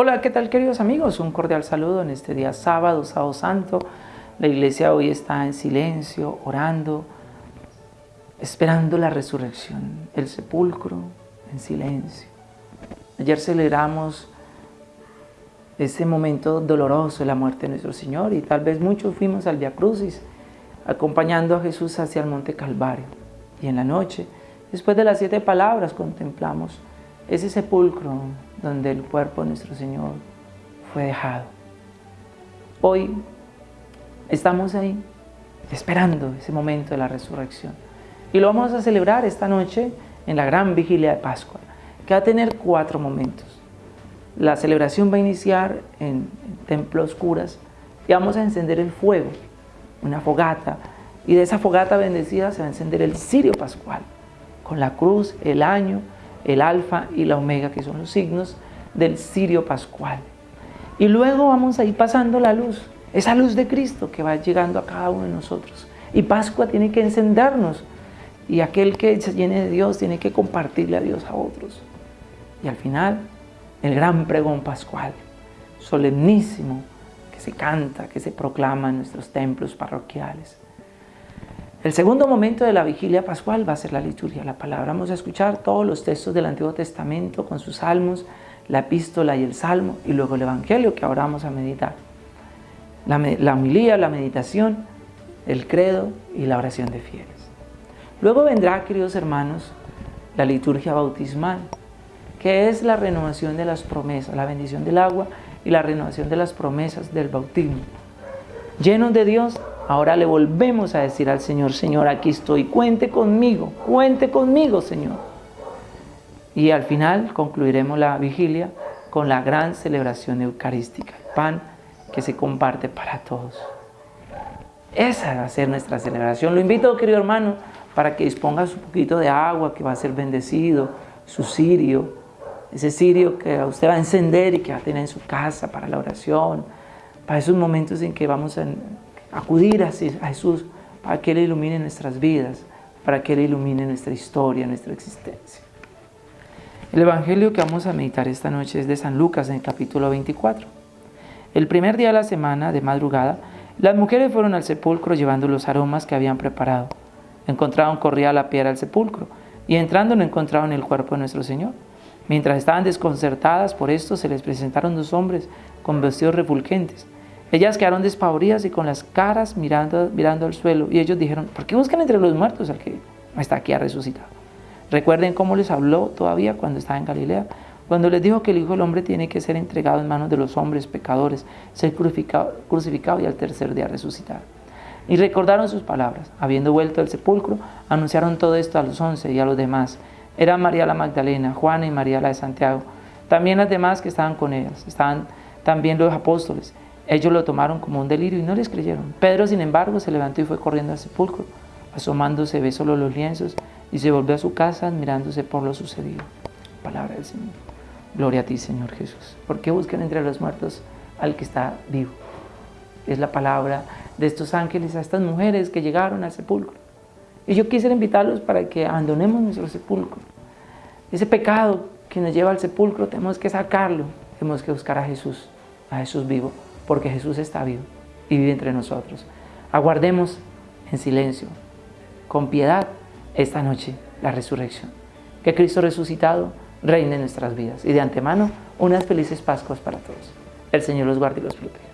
Hola, ¿qué tal queridos amigos? Un cordial saludo en este día sábado, sábado santo. La iglesia hoy está en silencio, orando, esperando la resurrección, el sepulcro en silencio. Ayer celebramos ese momento doloroso de la muerte de nuestro Señor y tal vez muchos fuimos al Via Crucis acompañando a Jesús hacia el Monte Calvario. Y en la noche, después de las siete palabras, contemplamos ese sepulcro donde el cuerpo de nuestro Señor fue dejado. Hoy estamos ahí esperando ese momento de la resurrección. Y lo vamos a celebrar esta noche en la gran vigilia de Pascua, que va a tener cuatro momentos. La celebración va a iniciar en, templos curas y vamos a encender el fuego, una fogata, y de esa fogata bendecida se va a encender el cirio pascual, con la cruz, el año, el alfa y la omega, que son los signos del cirio pascual. Y luego vamos a ir pasando la luz, esa luz de Cristo que va llegando a cada uno de nosotros. Y Pascua tiene que encendernos. Y aquel que se llene de Dios tiene que compartirle a Dios a otros. Y al final, el gran pregón pascual, solemnísimo, que se canta, que se proclama en nuestros templos parroquiales. El segundo momento de la vigilia pascual va a ser la liturgia, la palabra. Vamos a escuchar todos los textos del Antiguo Testamento con sus salmos, la epístola y el salmo, y luego el Evangelio que ahora vamos a meditar. La, la homilía, la meditación, el credo y la oración de fieles. Luego vendrá, queridos hermanos, la liturgia bautismal, que es la renovación de las promesas, la bendición del agua y la renovación de las promesas del bautismo. Llenos de Dios, Ahora le volvemos a decir al Señor, Señor, aquí estoy, cuente conmigo, cuente conmigo, Señor. Y al final concluiremos la vigilia con la gran celebración eucarística, el pan que se comparte para todos. Esa va a ser nuestra celebración. Lo invito, querido hermano, para que disponga su poquito de agua que va a ser bendecido, su cirio, ese cirio que usted va a encender y que va a tener en su casa para la oración, para esos momentos en que vamos a acudir a Jesús para que Él ilumine nuestras vidas, para que Él ilumine nuestra historia, nuestra existencia. El Evangelio que vamos a meditar esta noche es de San Lucas en el capítulo 24. El primer día de la semana, de madrugada, las mujeres fueron al sepulcro llevando los aromas que habían preparado. Encontraron corría la piedra al sepulcro y entrando no encontraron el cuerpo de nuestro Señor. Mientras estaban desconcertadas por esto, se les presentaron dos hombres con vestidos refulgentes ellas quedaron despavoridas y con las caras mirando, mirando al suelo. Y ellos dijeron, ¿por qué buscan entre los muertos al que está aquí a resucitar? Recuerden cómo les habló todavía cuando estaba en Galilea, cuando les dijo que el Hijo del Hombre tiene que ser entregado en manos de los hombres pecadores, ser crucificado, crucificado y al tercer día resucitar. Y recordaron sus palabras. Habiendo vuelto al sepulcro, anunciaron todo esto a los once y a los demás. Eran María la Magdalena, Juana y María la de Santiago. También las demás que estaban con ellas. Estaban también los apóstoles ellos lo tomaron como un delirio y no les creyeron. Pedro, sin embargo, se levantó y fue corriendo al sepulcro. Asomándose, ve solo los lienzos y se volvió a su casa admirándose por lo sucedido. Palabra del Señor. Gloria a ti, Señor Jesús. ¿Por qué buscan entre los muertos al que está vivo? Es la palabra de estos ángeles a estas mujeres que llegaron al sepulcro. Y yo quisiera invitarlos para que abandonemos nuestro sepulcro. Ese pecado que nos lleva al sepulcro tenemos que sacarlo. Tenemos que buscar a Jesús, a Jesús vivo porque Jesús está vivo y vive entre nosotros. Aguardemos en silencio, con piedad, esta noche la resurrección. Que Cristo resucitado reine en nuestras vidas. Y de antemano, unas felices Pascuas para todos. El Señor los guarde y los proteja.